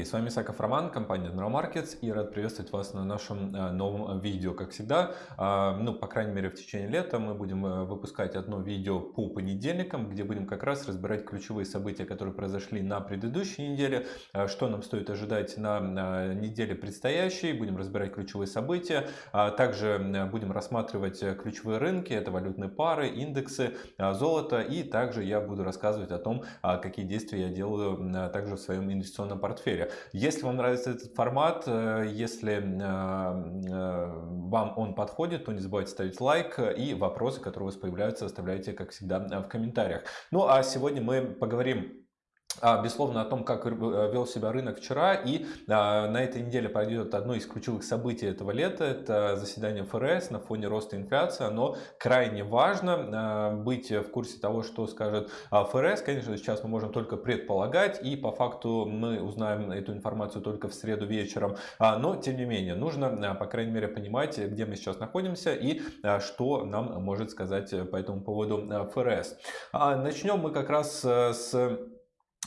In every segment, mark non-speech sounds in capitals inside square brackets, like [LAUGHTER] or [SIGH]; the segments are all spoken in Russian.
Коллеги! С вами Саков Роман, компания General Markets и рад приветствовать вас на нашем э, новом видео. Как всегда, а, ну, по крайней мере, в течение лета мы будем э, выпускать одно видео по понедельникам, где будем как раз разбирать ключевые события, которые произошли на предыдущей неделе, э, что нам стоит ожидать на неделе предстоящей, будем разбирать ключевые события, а также будем рассматривать ключевые рынки, это валютные пары, индексы, золото, и также я буду рассказывать о том, какие действия я делаю также в своем инвестиционном портфеле. Если вам нравится этот формат, э, если э, э, вам он подходит, то не забывайте ставить лайк и вопросы, которые у вас появляются, оставляйте, как всегда, в комментариях. Ну а сегодня мы поговорим безусловно, о том, как э, вел себя рынок вчера. И а, на этой неделе пройдет одно из ключевых событий этого лета. Это заседание ФРС на фоне роста инфляции. Оно крайне важно а, быть в курсе того, что скажет ФРС. Конечно, сейчас мы можем только предполагать. И по факту мы узнаем эту информацию только в среду вечером. Но, тем не менее, нужно, по крайней мере, понимать, где мы сейчас находимся и что нам может сказать по этому поводу ФРС. Начнем мы как раз э, с а,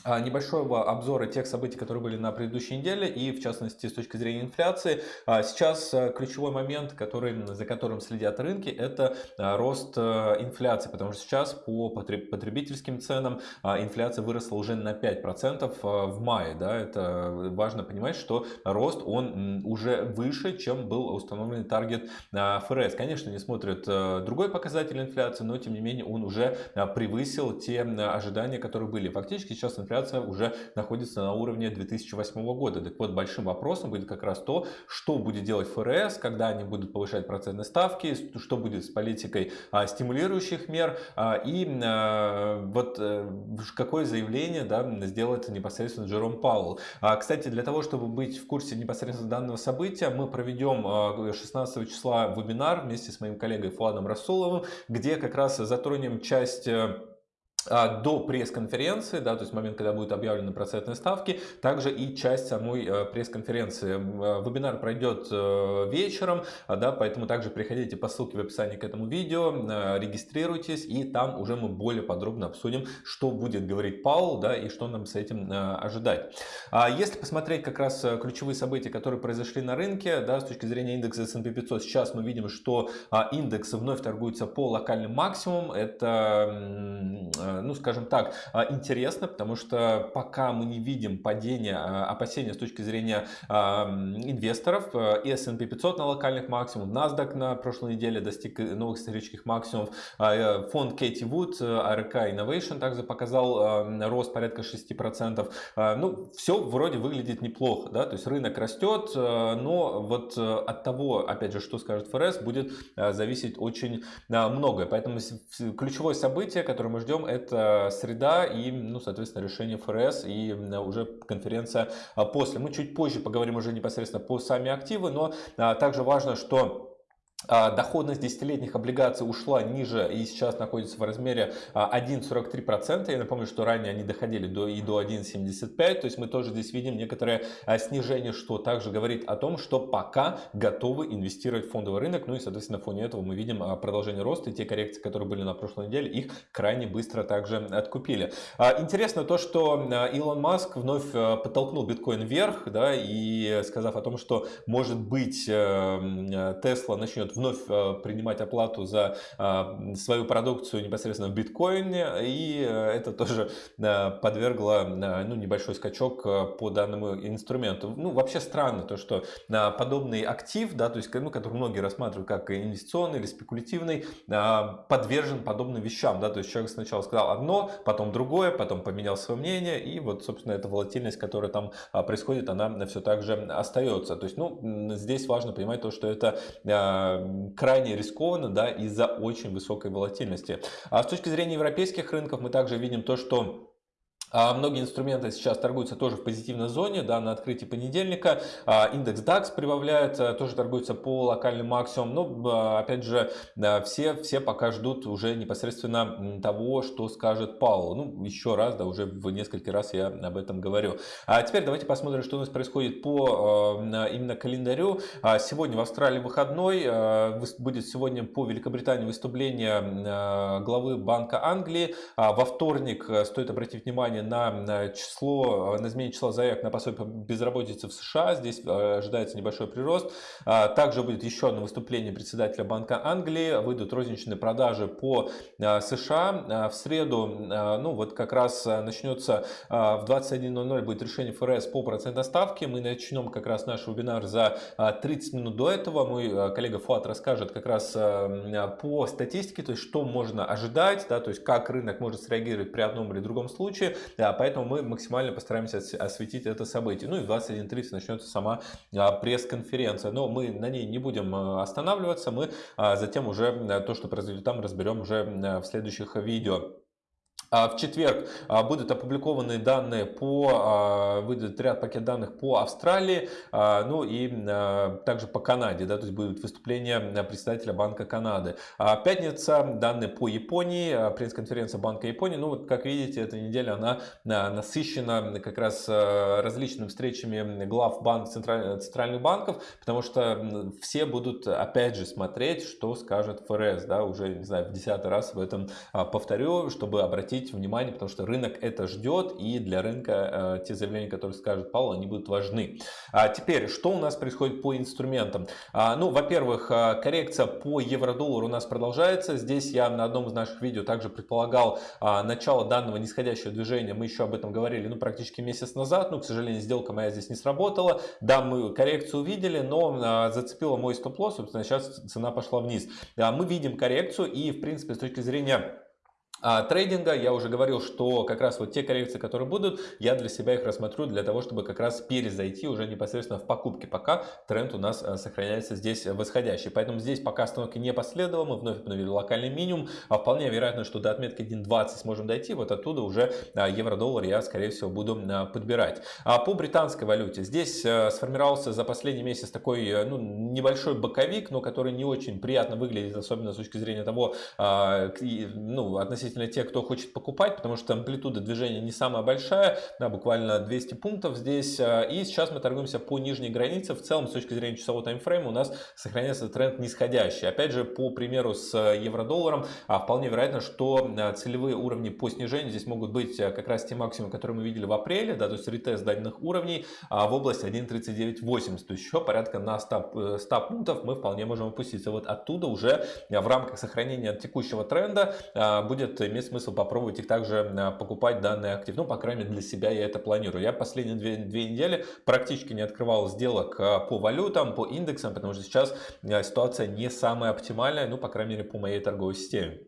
небольшого обзора тех событий, которые были на предыдущей неделе и в частности с точки зрения инфляции. А, сейчас а, ключевой момент, который, за которым следят рынки, это рост инфляции, потому что сейчас по потребительским ценам инфляция выросла уже на 5% в мае. Да? Это важно понимать, что рост он уже выше, чем был установленный таргет ФРС. Конечно, не смотрят другой показатель инфляции, но тем не менее он уже превысил те ожидания, которые были. Фактически сейчас инфляция уже находится на уровне 2008 года. Так вот, большим вопросом будет как раз то, что будет делать ФРС, когда они будут повышать процентные ставки, что будет с политикой а, стимулирующих мер а, и а, вот э, какое заявление да, сделает непосредственно Джером Пауэлл. Кстати, для того, чтобы быть в курсе непосредственно данного события, мы проведем 16 числа вебинар вместе с моим коллегой Фуадом Расуловым, где как раз затронем часть э, а, до пресс-конференции, да, то есть момент, когда будут объявлены процентные ставки, также и часть самой э, пресс-конференции. Э, вебинар пройдет э, вечером, да, поэтому также приходите по ссылке в описании к этому видео, регистрируйтесь, и там уже мы более подробно обсудим, что будет говорить Паул, да, и что нам с этим ожидать. А если посмотреть как раз ключевые события, которые произошли на рынке, да, с точки зрения индекса S&P 500, сейчас мы видим, что а, индекс вновь торгуется по локальным максимумам, это ну, скажем так, а, интересно, потому что пока мы не видим падения, а, опасения с точки зрения а, инвесторов, и S&P 500 на локальных максимумах, NASDAQ на прошлой неделе достиг новых исторических максимумов, э, фонд Кэти Вуд, ARK Innovation также показал рост порядка 6%. Ну, все вроде выглядит неплохо, да, то есть рынок растет, но вот от того, опять же, что скажет ФРС, будет зависеть очень многое. Поэтому ключевое событие, которое мы ждем, это это среда и, ну, соответственно, решение ФРС и уже конференция а, после. Мы чуть позже поговорим уже непосредственно по сами активы, но а, также важно, что доходность десятилетних облигаций ушла ниже и сейчас находится в размере 1,43%. А, Я напомню, что ранее они доходили до, и до 1,75%. То есть мы тоже здесь видим некоторое а, снижение, что также говорит о том, что пока готовы инвестировать в фондовый рынок. Ну и, соответственно, на фоне этого мы видим продолжение роста. И те коррекции, которые были на прошлой неделе, их крайне быстро также откупили. Интересно то, что Илон Маск вновь подтолкнул биткоин вверх, да, и сказав о том, что может быть Тесла начнет вновь э, принимать оплату за э, свою продукцию непосредственно в биткоине. И э, это тоже подвергло ну, небольшой скачок по данному инструменту. Ну, вообще странно то, что подобный актив, да, то есть, ну, который многие рассматривают как инвестиционный или спекулятивный, подвержен подобным вещам. Да, то есть человек сначала сказал одно, потом другое, потом поменял свое мнение. И вот, собственно, эта волатильность, которая там происходит, она все так же остается. То есть, ну, здесь важно понимать то, что это крайне рискованно да, из-за очень высокой волатильности. А с точки зрения европейских рынков мы также видим то, что а многие инструменты сейчас торгуются тоже в позитивной зоне, да, на открытии понедельника. А, индекс DAX прибавляет, э, тоже торгуется по локальным максимумам. Но, а, опять же, все, все пока ждут уже непосредственно того, что скажет Паул. Ну, еще раз, да, уже в несколько раз я об этом говорю. А теперь давайте посмотрим, что у нас происходит по именно календарю. Сегодня в Австралии выходной. Будет сегодня по Великобритании выступление главы Банка Англии. Во вторник, стоит обратить внимание на число, на изменение числа заявок на пособие по безработице в США. Здесь ожидается небольшой прирост. Также будет еще одно выступление председателя Банка Англии. Выйдут розничные продажи по США. В среду, ну вот как раз начнется в 21.00 будет решение ФРС по процентной ставке. Мы начнем как раз наш вебинар за 30 минут до этого. Мой коллега Фуат расскажет как раз по статистике, то есть что можно ожидать, да, то есть как рынок может среагировать при одном или другом случае. Да, поэтому мы максимально постараемся осветить это событие. Ну и в 21.30 начнется сама пресс-конференция. Но мы на ней не будем останавливаться. Мы затем уже то, что произойдет там, разберем уже в следующих видео. А, в четверг а, будут опубликованы данные по, а, выйдет ряд пакет данных по Австралии, ну и также по Канаде, да, то есть будет выступление председателя Банка Канады. Пятница, данные по Японии, пресс-конференция Банка Японии. Ну вот, как видите, эта неделя, она насыщена как раз различными встречами глав банк, центральных банков, потому что все будут, опять же, смотреть, что скажет ФРС, да, уже, не знаю, в десятый раз в этом повторю, чтобы обратить обратить внимание, потому что рынок это ждет, и для рынка э, те заявления, которые скажет Павел, они будут важны. А теперь, что у нас происходит по инструментам? А, ну, во-первых, э, коррекция по евро-доллару у нас продолжается. Здесь я на одном из наших видео также предполагал а, начало данного нисходящего движения. Мы еще об этом говорили, ну, практически месяц назад. Ну, к сожалению, сделка моя здесь не сработала. Да, мы коррекцию увидели, но а, зацепила мой стоп-лосс, собственно, сейчас цена пошла вниз. А, мы видим коррекцию и, в принципе, с точки зрения а трейдинга я уже говорил, что как раз вот те коррекции, которые будут, я для себя их рассмотрю для того, чтобы как раз перезайти уже непосредственно в покупки, пока тренд у нас э, сохраняется здесь восходящий. Поэтому здесь пока остановки не последовало, мы вновь обновили локальный минимум, а вполне вероятно, что до отметки 1.20 сможем дойти, вот оттуда уже э, евро-доллар я скорее всего буду э, подбирать. А по британской валюте, здесь сформировался за последний месяц такой ну, небольшой боковик, но который не очень приятно выглядит, особенно с точки зрения того, ну, относительно относительно тех, кто хочет покупать, потому что амплитуда движения не самая большая, да, буквально 200 пунктов здесь. А, и сейчас мы торгуемся по нижней границе. В целом, с точки зрения часового таймфрейма, у нас сохраняется тренд нисходящий. Опять же, по примеру с евро-долларом, а, вполне вероятно, что а, целевые уровни по снижению здесь могут быть как раз те максимумы, которые мы видели в апреле, да, то есть ретест данных уровней в области 1.3980, то есть еще порядка на 100, 100 э, пунктов мы вполне можем опуститься. Вот оттуда уже в рамках сохранения текущего тренда будет имеет смысл попробовать их также а, покупать данный актив. Ну, по крайней мере, для себя я это планирую. Я последние две, две недели практически не открывал сделок а, по валютам, по индексам, потому что сейчас а, ситуация не самая оптимальная, ну, по крайней мере, по моей торговой системе.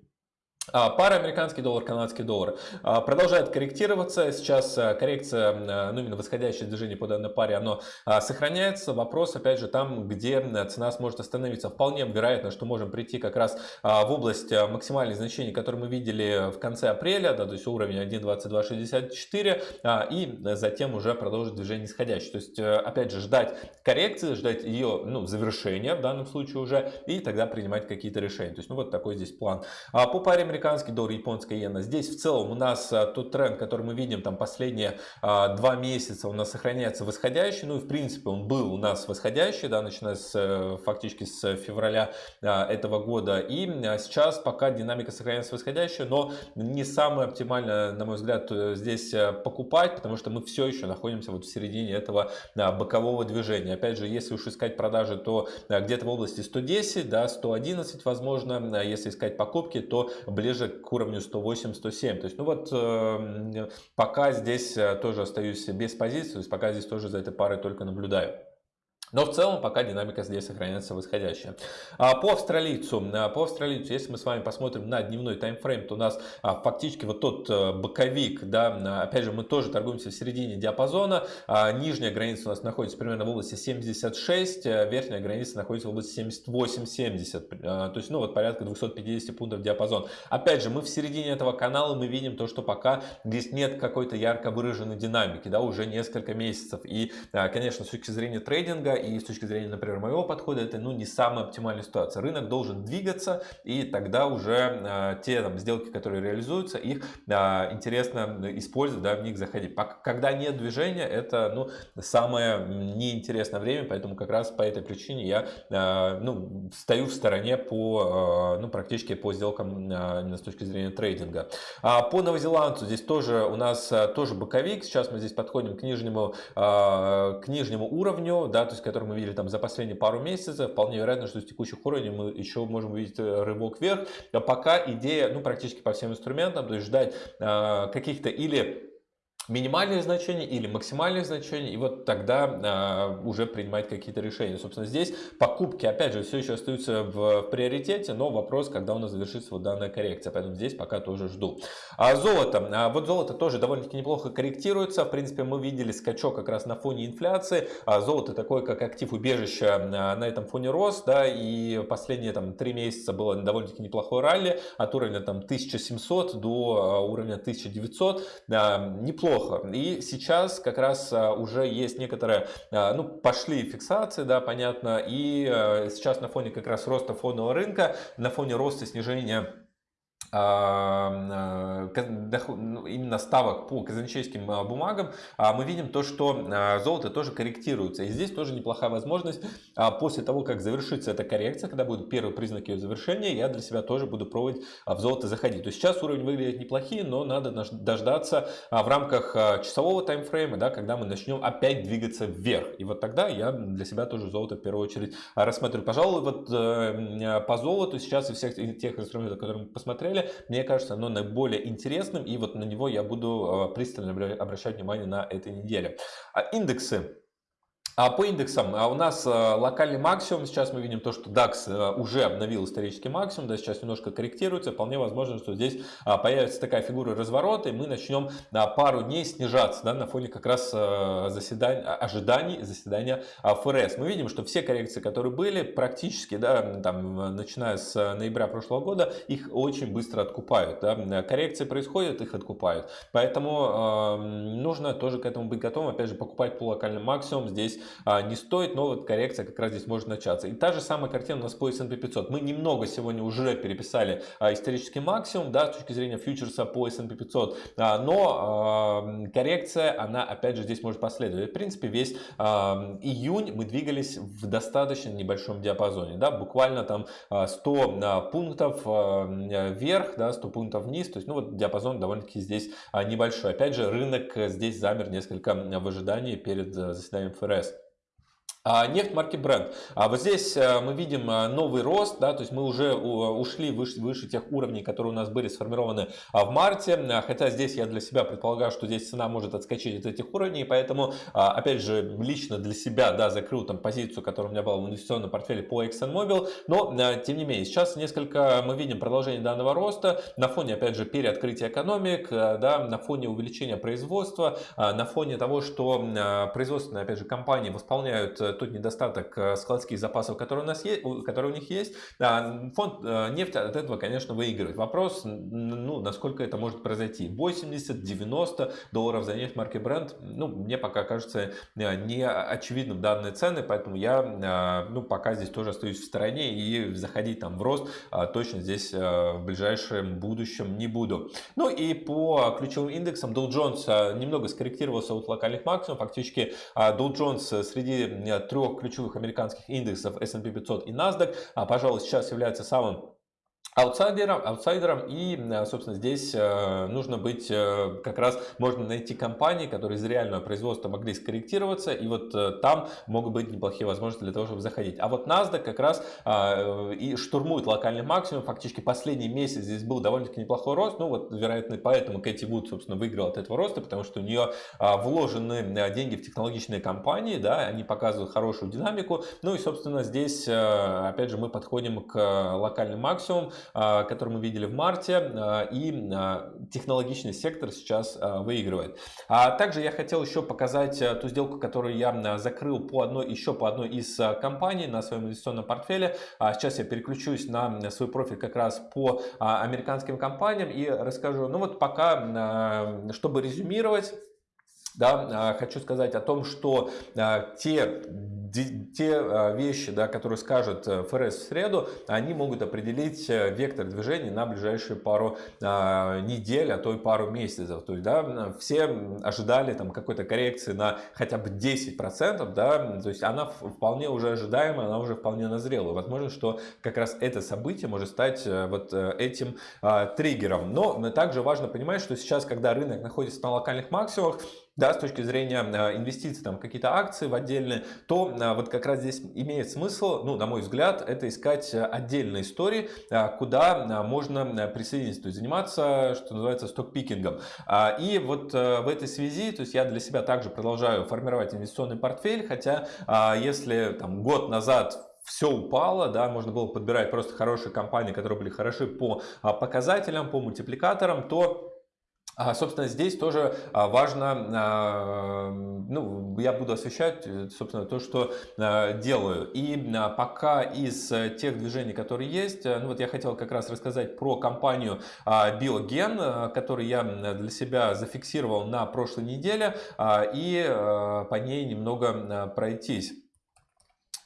А, пара американский доллар, канадский доллар а, продолжает корректироваться. Сейчас а, коррекция, ну именно восходящее движение по данной паре, оно сохраняется. Вопрос, опять же, там, где цена сможет остановиться. Вполне вероятно, что можем прийти как раз в область максимальных значений, которые мы видели в конце апреля, да, то есть уровень 1.2264, и затем уже продолжить движение нисходящее. То есть, опять же, ждать коррекции, ждать ее ну, завершения в данном случае уже, и тогда принимать какие-то решения. То есть, ну вот такой здесь план. По паре американский доллар, японская иена. Здесь в целом у нас а, тот тренд, который мы видим там последние а, два месяца, у нас сохраняется восходящий. Ну и в принципе он был у нас восходящий, да, начиная с э, фактически с февраля а, этого года. И сейчас пока динамика сохраняется восходящая, но не самое оптимальное, на мой взгляд, э, здесь э, покупать, потому что мы все еще находимся вот в середине этого бокового движения. Опять же, если уж искать продажи, то где-то в области 110, да, 111 возможно. Если искать покупки, то ближе ближе к уровню 108-107. То есть, ну вот, э, пока здесь э, тоже остаюсь без позиции, то есть пока здесь тоже за этой парой только наблюдаю. Но в целом пока динамика здесь сохраняется восходящая. А по австралийцу, а, по австралийцу, если мы с вами посмотрим на дневной таймфрейм, то у нас а, фактически вот тот э, боковик, да, опять же мы тоже торгуемся в середине диапазона. Нижняя граница у нас находится примерно в области 76, э, верхняя граница находится в области 78-70. То есть, ну вот порядка 250 пунктов диапазон. Опять же, мы в середине этого канала мы видим то, что пока здесь нет какой-то ярко выраженной динамики, да, уже несколько месяцев. И, конечно, с точки зрения трейдинга и с точки зрения, например, моего подхода, это ну, не самая оптимальная ситуация. Рынок должен двигаться, и тогда уже те там, сделки, которые реализуются, их интересно использовать, да, в них заходить. Когда нет движения, это ну, самое неинтересное время, поэтому как раз по этой причине я ну, стою в стороне по, ну, практически по сделкам именно с точки зрения трейдинга. А по новозеландцу здесь тоже у нас тоже боковик. Сейчас мы здесь подходим к нижнему, к нижнему уровню, да, то есть который мы видели там за последние пару месяцев. Вполне вероятно, что с текущих уровней мы еще можем увидеть э, рывок вверх. А пока идея, ну, практически по всем инструментам, то есть ждать каких-то или минимальные значения или максимальные значения, и вот тогда э, уже принимать какие-то решения. Собственно, здесь покупки, опять же, все еще остаются в, приоритете, но вопрос, когда у нас завершится вот данная коррекция, поэтому здесь пока тоже жду. А золото, а вот золото тоже довольно-таки неплохо корректируется, в принципе, мы видели скачок как раз на фоне инфляции, а золото такое, как актив убежища на этом фоне рос, да, и последние там три месяца было довольно-таки неплохое ралли, от уровня там 1700 до уровня 1900, неплохо плохо. И сейчас как раз а, уже есть некоторые, а, ну, пошли фиксации, да, понятно, и а, сейчас на фоне как раз роста фондового рынка, на фоне роста снижения именно ставок по казначейским а, бумагам, а, мы видим то, что золото тоже корректируется. И здесь тоже неплохая возможность после того, как завершится эта коррекция, когда будут первые признаки ее завершения, я для себя тоже буду пробовать в золото заходить. То есть сейчас уровень выглядит неплохие, но надо дождаться в рамках часового таймфрейма, да, когда мы начнем опять двигаться вверх. И вот тогда я для себя тоже золото в первую очередь рассматриваю. Пожалуй, вот э, по золоту сейчас из всех тех инструментов, которые мы посмотрели, мне кажется, оно наиболее интересным, и вот на него я буду э, пристально обращать внимание на этой неделе. А индексы а по индексам а у нас э, локальный максимум, сейчас мы видим то, что DAX э, уже обновил исторический максимум, да, сейчас немножко корректируется, вполне возможно, что здесь а, появится такая фигура разворота, и мы начнем на пару дней снижаться да, на фоне как раз э, заседания, ожиданий заседания ФРС. Мы видим, что все коррекции, которые были, практически, да, там, начиная с ноября прошлого года, их очень быстро откупают. Да. Коррекции происходят, их откупают. Поэтому э, нужно тоже к этому быть готовым, опять же, покупать по локальному максимуму здесь а, не стоит, но вот коррекция как раз здесь может начаться. И та же самая картина у нас по S&P 500. Мы немного сегодня уже переписали а, исторический максимум, да, с точки зрения фьючерса по S&P 500, а, но коррекция, она опять же здесь может последовать. В принципе, весь июнь мы двигались в достаточно небольшом диапазоне, да, буквально там 100 пунктов вверх, да, 100 пунктов вниз, то есть, ну вот диапазон довольно-таки здесь небольшой. Опять же, рынок здесь замер несколько в ожидании перед заседанием ФРС. А нефть марки Brent. А вот здесь э, мы видим э, новый рост, да, то есть мы уже ушли выше, выше тех уровней, которые у нас были сформированы а, в марте. Хотя здесь я для себя предполагаю, что здесь цена может отскочить от этих уровней, поэтому, опять же, лично для себя, да, закрыл там позицию, которая у меня была в инвестиционном портфеле по ExxonMobil, но, э, тем не менее, сейчас несколько мы видим продолжение данного роста на фоне, опять же, переоткрытия экономик, да, на фоне увеличения производства, на фоне того, что производственные, опять же, компании восполняют тот недостаток э, складских запасов, которые у нас есть, которые у них есть, фонд э, нефти от этого, конечно, выигрывает. Вопрос, ну, насколько это может произойти. 80-90 долларов за нефть марки Brent, ну, мне пока кажется э, не очевидным данные цены, поэтому я, ну, пока здесь тоже остаюсь в стороне и заходить там в рост точно здесь в ближайшем будущем не буду. Ну и по ключевым индексам Dow Jones немного скорректировался от локальных максимумов, фактически Dow Jones среди трех ключевых американских индексов S&P 500 и NASDAQ, а, пожалуй, сейчас является самым аутсайдером, аутсайдером и, э, собственно, здесь э, нужно быть, э, как раз можно найти компании, которые из реального производства могли скорректироваться, и вот там могут быть неплохие возможности для того, чтобы заходить. А вот NASDAQ как раз и штурмует локальный максимум, фактически последний месяц здесь был довольно-таки неплохой рост, ну вот, вероятно, поэтому Кэти Вуд, собственно, выиграл от этого роста, потому что у нее вложены деньги в технологичные компании, да, они показывают хорошую динамику, ну и, собственно, здесь, опять же, мы подходим к локальным максимумам, а, который мы видели в марте, а, и а, технологичный сектор сейчас выигрывает. А также я хотел еще показать ту сделку, которую я закрыл по одной, еще по одной из компаний на своем инвестиционном портфеле. Сейчас я переключусь на свой профиль как раз по американским компаниям и расскажу. Ну вот пока, чтобы резюмировать, да, хочу сказать о том, что те те вещи, да, которые скажет ФРС в среду, они могут определить вектор движения на ближайшие пару недель, а то и пару месяцев. То есть, да, все ожидали там какой-то коррекции на хотя бы 10%, да, то есть она вполне уже ожидаемая, она уже вполне назрела. Возможно, что как раз это событие может стать вот этим триггером. Но также важно понимать, что сейчас, когда рынок находится на локальных максимумах, да, с точки зрения а, инвестиций, там какие-то акции в отдельные, то а, вот как раз здесь имеет смысл, ну, на мой взгляд, это искать отдельные истории, а, куда можно присоединиться, то есть заниматься, что называется, стокпикингом. И вот в этой связи, то есть я для себя также продолжаю формировать инвестиционный портфель, хотя если там год назад все упало, да, можно было подбирать просто хорошие компании, которые были хороши по показателям, по мультипликаторам, то а, собственно, здесь тоже а, важно, а, ну, я буду освещать, э, собственно, то, что делаю. И пока из тех движений, которые есть, э, ну вот я хотел как раз рассказать про компанию Biogen, которую я для себя зафиксировал на прошлой неделе, и по ней немного пройтись.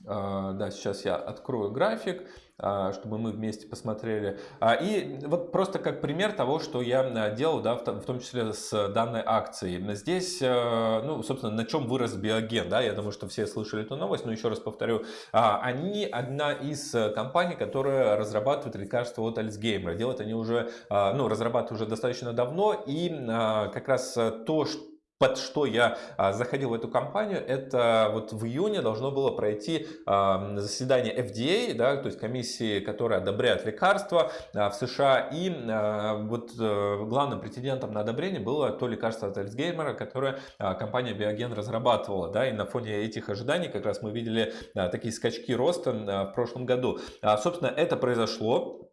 Да, сейчас я открою график. А, чтобы мы вместе посмотрели. А, и вот просто как пример того, что я делал, да, в том числе с данной акцией. Здесь, э, ну, собственно, на чем вырос биоген, да, я думаю, что все слышали эту новость, но еще раз повторю, а, они одна из компаний, которая разрабатывает лекарства от Альцгеймера. Делают они уже, ну, разрабатывают уже достаточно давно, и как раз то, что под что я а, заходил в эту компанию, это вот в июне должно было пройти заседание FDA, да, то есть комиссии, которая одобряет лекарства а, в США, и а, вот а, главным претендентом на одобрение было то лекарство от Альцгеймера, которое компания Biogen разрабатывала, да, и на фоне этих ожиданий как раз мы видели такие скачки роста в прошлом году. Собственно, это произошло,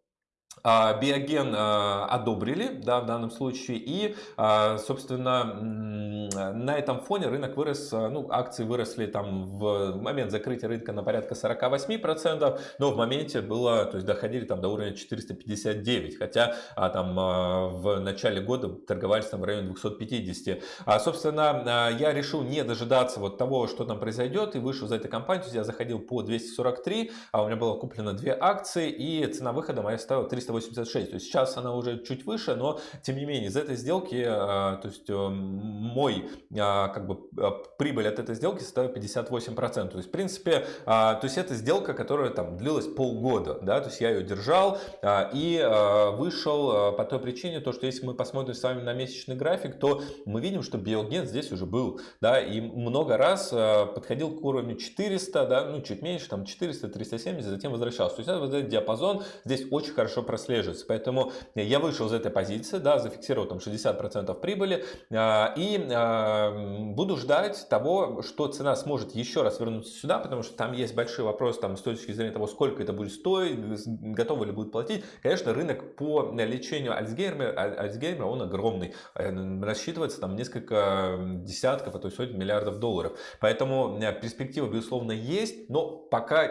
биоген а, одобрили да, в данном случае и а, собственно на этом фоне рынок вырос, ну акции выросли там в момент закрытия рынка на порядка 48%, но в моменте было, то есть доходили там до уровня 459, хотя там в начале года торговались там в районе 250. Собственно я решил не дожидаться вот того, что там произойдет и вышел за этой компанию, я заходил по 243, а у меня было куплено две акции и цена выхода моя стала 300 386. То есть сейчас она уже чуть выше, но тем не менее из этой сделки, а, то есть э, мой а, как бы прибыль от этой сделки составит 58%. То есть в принципе, то есть это сделка, которая там длилась полгода, да, то есть я ее держал и вышел по той причине, то что если мы посмотрим с вами на месячный график, то мы видим, что биоген здесь уже был, да, и много раз подходил к уровню 400, да, ну чуть меньше, там 400, 370, затем возвращался. То есть это вот этот диапазон здесь очень хорошо прослеживается. Поэтому я вышел из этой позиции, да, зафиксировал там 60% прибыли а, и а, буду ждать того, что цена сможет еще раз вернуться сюда, потому что там есть большой вопрос там, с точки зрения того, сколько это будет стоить, готовы ли будет платить. Конечно, рынок по лечению Альцгеймера, Альцгеймера он огромный, э, рассчитывается там несколько десятков, а то и сотен миллиардов долларов. Поэтому э, перспектива, безусловно, есть, но пока,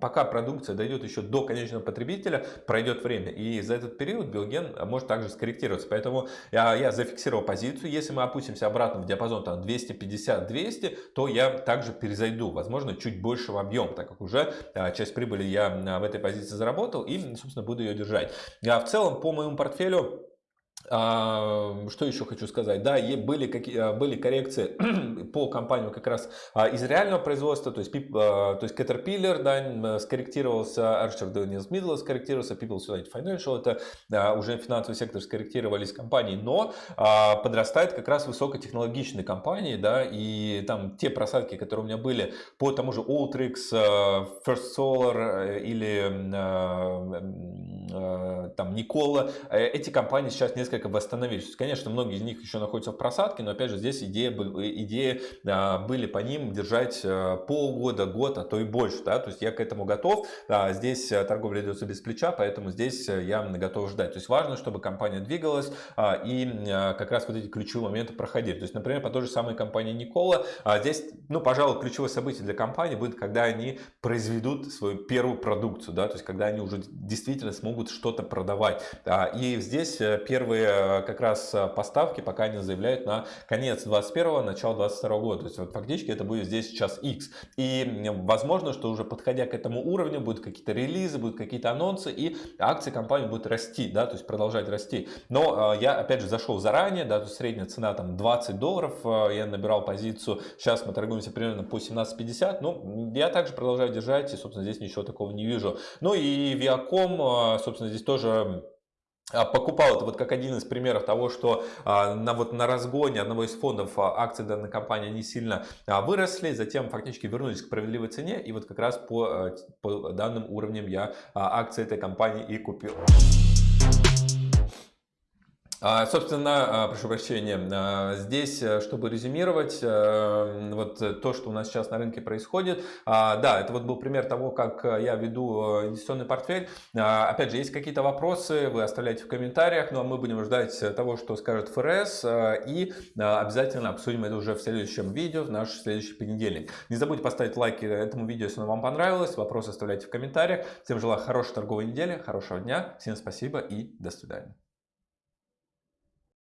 пока продукция дойдет еще до конечного потребителя, пройдет время время. И за этот период биоген может также скорректироваться. Поэтому я, я зафиксировал позицию. Если мы опустимся обратно в диапазон 250-200, то я также перезайду. Возможно, чуть больше в объем, так как уже а, часть прибыли я а, в этой позиции заработал и, собственно, буду ее держать. А в целом, по моему портфелю что еще хочу сказать? Да, были, какие, а, были коррекции [CLEARS THROAT] по компаниям как раз а, из реального производства, то есть, то есть Caterpillar да, скорректировался, Archer Daniels Middle скорректировался, People's United Financial, это уже финансовый сектор скорректировались компании, но подрастает как раз высокотехнологичные компании, да, и там те просадки, которые у меня были по тому же Ultrix, First Solar э, или там Никола, э, эти компании сейчас несколько восстановились. Конечно, многие из них еще находятся в просадке, но опять же здесь идея, идея а, были по ним держать а, полгода, год, а то и больше. Да? То есть я к этому готов. Здесь а, торговля ведется без плеча, поэтому здесь я готов ждать. То есть важно, чтобы компания двигалась и как раз вот эти ключевые моменты проходили. То есть, например, по той же самой компании Никола, здесь, ну, пожалуй, ключевое событие для компании будет, когда они произведут свою первую продукцию, да, то есть когда они уже действительно смогут что-то продавать. И здесь э, первые э, как раз поставки, пока они заявляют на конец 21 начало 22 года. То есть вот фактически это будет здесь сейчас X. И возможно, что уже подходя к этому уровню будут какие-то релизы, будут какие-то анонсы, и акции компании будут расти, да, то есть продолжать расти. Но я опять же зашел заранее, да, то средняя цена там 20 долларов, я набирал позицию, сейчас мы торгуемся примерно по 17.50, ну, я также продолжаю держать, и, собственно, здесь ничего такого не вижу. Ну и Viacom, собственно, здесь тоже а, покупал это вот как один из примеров того, что а, на, вот на разгоне одного из фондов а, акции данной компании не сильно выросли, затем фактически вернулись к справедливой цене, и вот как раз по, по данным уровням я акции этой компании и купил. А, собственно, а, прошу прощения, а, здесь, э, чтобы резюмировать, э, вот то, что у нас сейчас на рынке происходит, да, это вот был пример того, как я веду э, инвестиционный портфель. Опять же, есть какие-то вопросы, вы оставляйте в комментариях, ну а мы будем ждать того, что скажет ФРС, и обязательно обсудим это уже в следующем видео, в наш следующий понедельник. Не забудьте поставить лайк этому видео, если оно вам понравилось, вопросы оставляйте в комментариях. Всем желаю хорошей торговой недели, хорошего дня, всем спасибо и до свидания.